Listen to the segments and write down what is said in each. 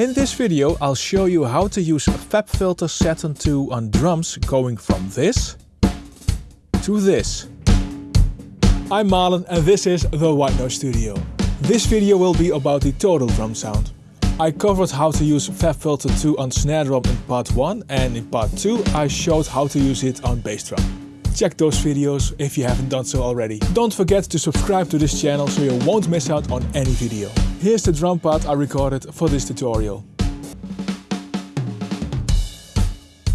In this video I'll show you how to use FabFilter Saturn 2 on drums going from this to this. I'm Marlon and this is the White Noise Studio. This video will be about the total drum sound. I covered how to use FabFilter 2 on snare drum in part 1 and in part 2 I showed how to use it on bass drum. Check those videos if you haven't done so already. Don't forget to subscribe to this channel so you won't miss out on any video. Here's the drum part I recorded for this tutorial.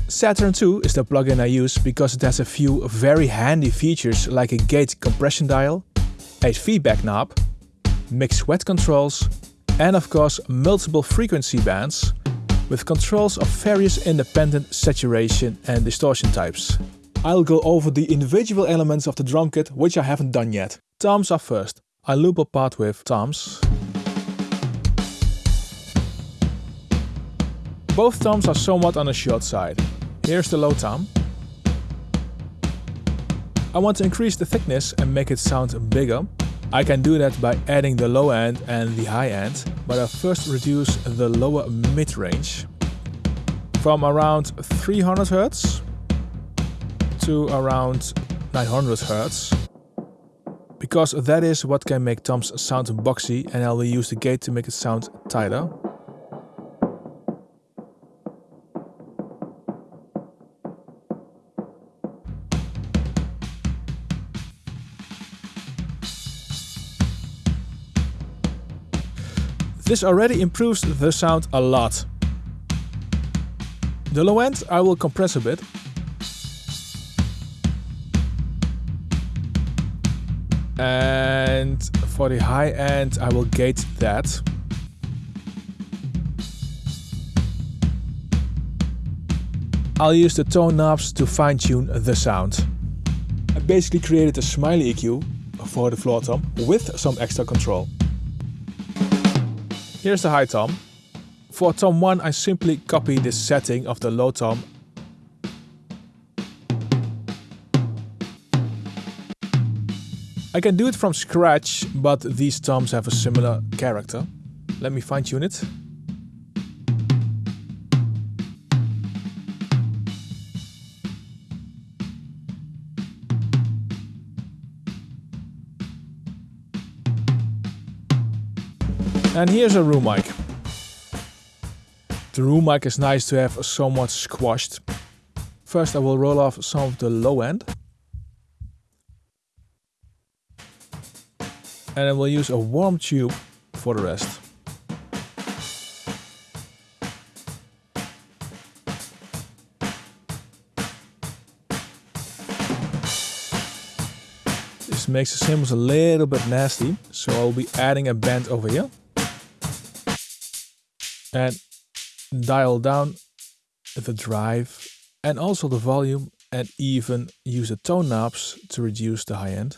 Saturn 2 is the plugin I use because it has a few very handy features like a gate compression dial, a feedback knob, mix wet controls and of course multiple frequency bands with controls of various independent saturation and distortion types. I'll go over the individual elements of the drum kit which I haven't done yet. Toms are first. I loop a part with toms. Both toms are somewhat on the short side. Here's the low tom. I want to increase the thickness and make it sound bigger. I can do that by adding the low end and the high end, but I first reduce the lower mid-range from around 300 Hz to around 900 Hz because that is what can make toms sound boxy and I will use the gate to make it sound tighter. This already improves the sound a lot. The low end I will compress a bit And for the high end, I will gate that. I'll use the tone knobs to fine tune the sound. I basically created a smiley EQ for the floor tom with some extra control. Here's the high tom. For tom 1 I simply copy this setting of the low tom I can do it from scratch, but these toms have a similar character. Let me fine tune it. And here's a room mic. The room mic is nice to have somewhat squashed. First I will roll off some of the low end. And then we'll use a warm tube for the rest. This makes the cymbals a little bit nasty, so I'll be adding a band over here. And dial down the drive and also the volume and even use the tone knobs to reduce the high end.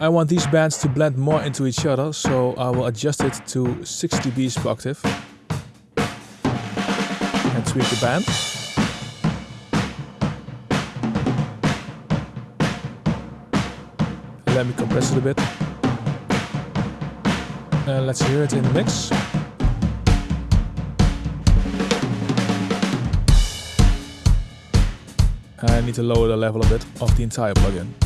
I want these bands to blend more into each other, so I will adjust it to 6 dBs per octave. And tweak the band. Let me compress it a bit. And let's hear it in the mix. I need to lower the level a bit of the entire plugin.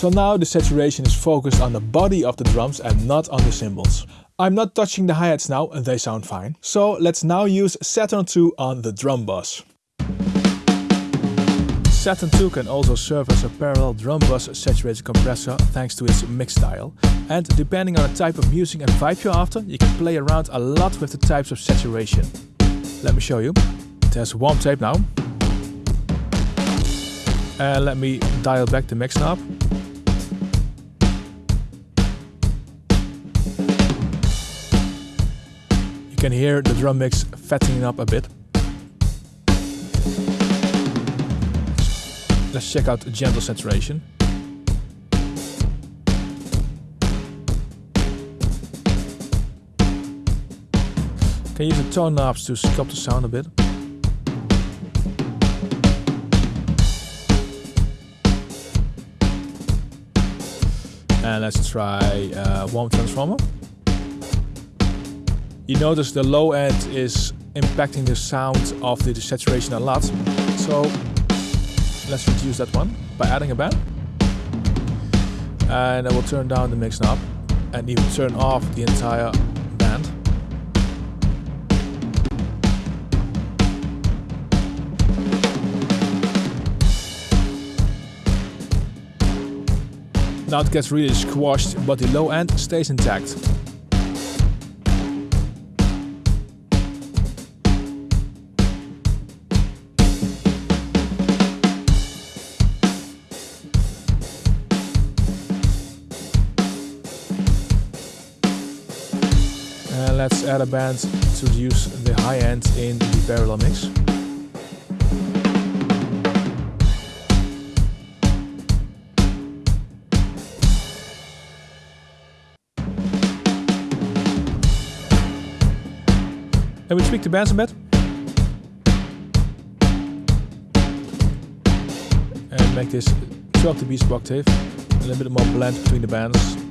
So now the saturation is focused on the body of the drums and not on the cymbals. I'm not touching the hi-hats now and they sound fine. So let's now use Saturn 2 on the drum bus. Saturn 2 can also serve as a parallel drum bus saturated compressor thanks to its mix dial. And depending on the type of music and vibe you're after, you can play around a lot with the types of saturation. Let me show you. Has warm tape now. And let me dial back the mix knob. Can hear the drum mix fattening up a bit. Let's check out the gentle saturation. Can use the tone knobs to sculpt the sound a bit. And let's try uh, warm transformer. You notice the low end is impacting the sound of the saturation a lot. So let's reduce that one by adding a band. And I will turn down the mix knob and even turn off the entire band. Now it gets really squashed, but the low end stays intact. Let's add a band to reduce the high end in the parallel mix. And we tweak the bands a bit. And make this 12 dB octave. A little bit more blend between the bands.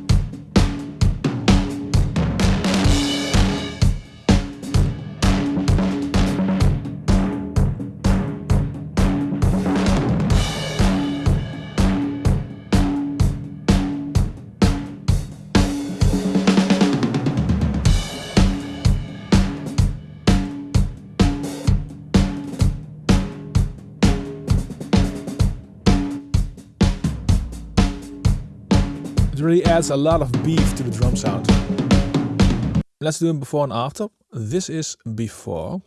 It really adds a lot of beef to the drum sound. Let's do it before and after. This is before.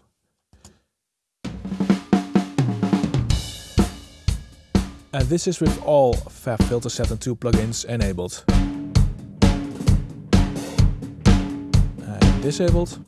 And this is with all FabFilter Saturn 2 plugins enabled. And disabled.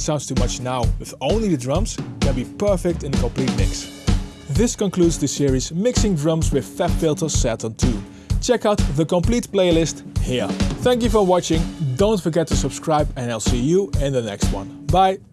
Sounds too much now with only the drums can be perfect in a complete mix. This concludes the series Mixing Drums with Fab FabFilter Saturn 2. Check out the complete playlist here. Thank you for watching, don't forget to subscribe and I'll see you in the next one. Bye!